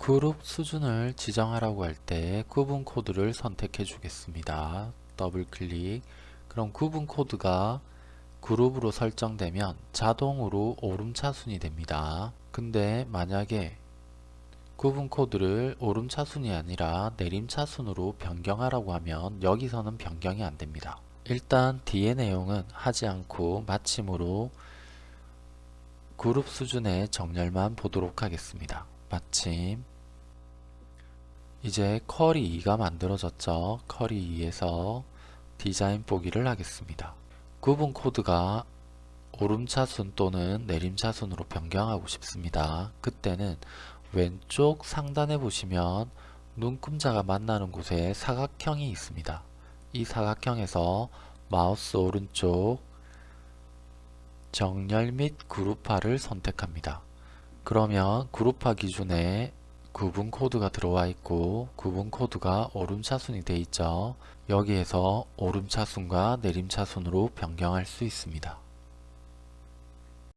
그룹 수준을 지정하라고 할 때 구분 코드를 선택해 주겠습니다. 더블 클릭 그럼 구분 코드가 그룹으로 설정되면 자동으로 오름차순이 됩니다. 근데 만약에 구분 코드를 오름차순이 아니라 내림차순으로 변경하라고 하면 여기서는 변경이 안됩니다. 일단 뒤의 내용은 하지 않고 마침으로 그룹 수준의 정렬만 보도록 하겠습니다. 마침 이제 쿼리 2가 만들어졌죠. 쿼리 2에서 디자인 보기를 하겠습니다. 구분 코드가 오름차순 또는 내림차순으로 변경하고 싶습니다. 그때는 왼쪽 상단에 보시면 눈금자가 만나는 곳에 사각형이 있습니다. 이 사각형에서 마우스 오른쪽 정렬 및 그룹화를 선택합니다. 그러면 그룹화 기준에 구분 코드가 들어와 있고 구분 코드가 오름차순이 되어 있죠. 여기에서 오름차순과 내림차순으로 변경할 수 있습니다.